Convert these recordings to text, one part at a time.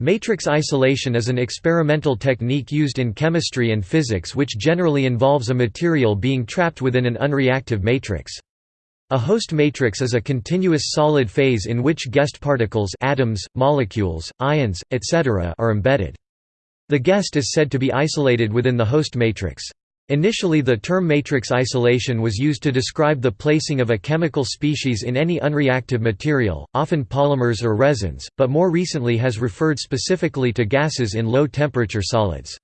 Matrix isolation is an experimental technique used in chemistry and physics which generally involves a material being trapped within an unreactive matrix. A host matrix is a continuous solid phase in which guest particles atoms, molecules, ions, etc. are embedded. The guest is said to be isolated within the host matrix. Initially the term matrix isolation was used to describe the placing of a chemical species in any unreactive material, often polymers or resins, but more recently has referred specifically to gases in low-temperature solids.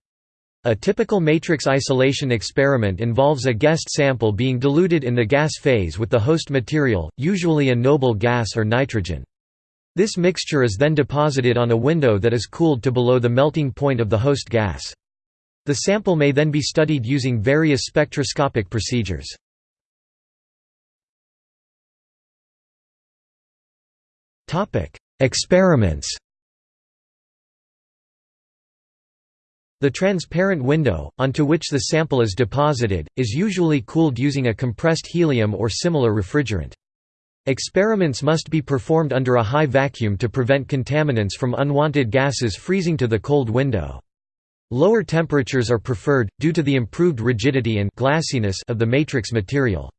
A typical matrix isolation experiment involves a guest sample being diluted in the gas phase with the host material, usually a noble gas or nitrogen. This mixture is then deposited on a window that is cooled to below the melting point of the host gas. The sample may then be studied using various spectroscopic procedures. Experiments The transparent window, onto which the sample is deposited, is usually cooled using a compressed helium or similar refrigerant. Experiments must be performed under a high vacuum to prevent contaminants from unwanted gases freezing to the cold window. Lower temperatures are preferred, due to the improved rigidity and glassiness of the matrix material.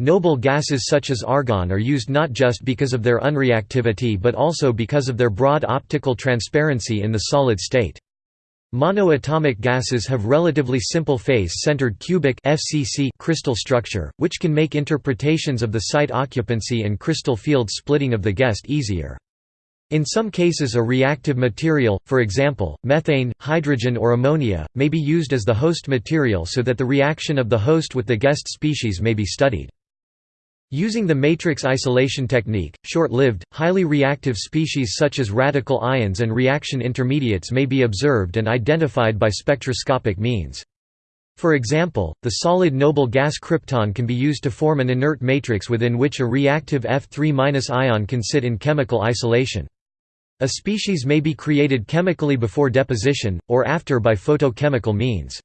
Noble gases such as argon are used not just because of their unreactivity but also because of their broad optical transparency in the solid state. Monoatomic gases have relatively simple face-centered cubic FCC crystal structure, which can make interpretations of the site occupancy and crystal field splitting of the guest easier. In some cases a reactive material, for example, methane, hydrogen or ammonia, may be used as the host material so that the reaction of the host with the guest species may be studied. Using the matrix isolation technique, short-lived, highly reactive species such as radical ions and reaction intermediates may be observed and identified by spectroscopic means. For example, the solid noble gas krypton can be used to form an inert matrix within which a reactive F3- ion can sit in chemical isolation. A species may be created chemically before deposition, or after by photochemical means.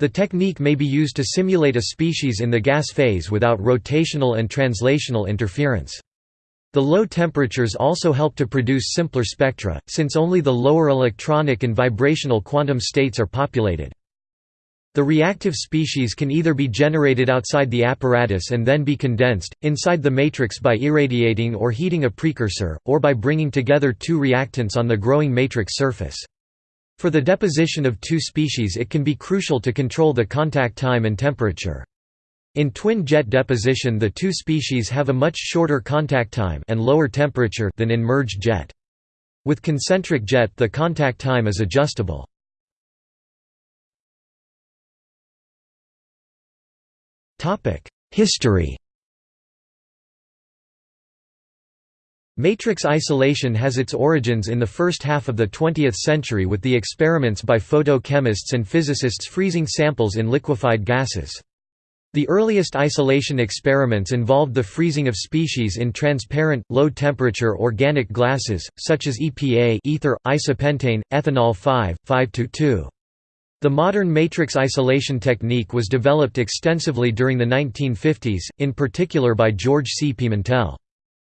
The technique may be used to simulate a species in the gas phase without rotational and translational interference. The low temperatures also help to produce simpler spectra, since only the lower electronic and vibrational quantum states are populated. The reactive species can either be generated outside the apparatus and then be condensed, inside the matrix by irradiating or heating a precursor, or by bringing together two reactants on the growing matrix surface. For the deposition of two species it can be crucial to control the contact time and temperature. In twin jet deposition the two species have a much shorter contact time and lower temperature than in merged jet. With concentric jet the contact time is adjustable. History Matrix isolation has its origins in the first half of the 20th century with the experiments by photochemists and physicists freezing samples in liquefied gases. The earliest isolation experiments involved the freezing of species in transparent, low-temperature organic glasses, such as EPA ether, isopentane, ethanol 5, 5-2. The modern matrix isolation technique was developed extensively during the 1950s, in particular by George C. Pimentel.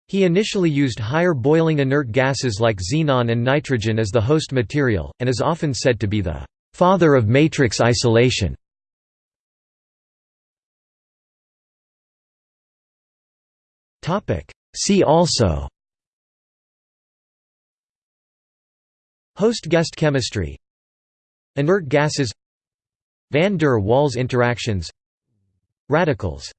He initially used higher boiling inert gases like xenon and nitrogen as the host material, and is often said to be the «father of matrix isolation». See also Host-guest chemistry Inert gases Van der Waals interactions Radicals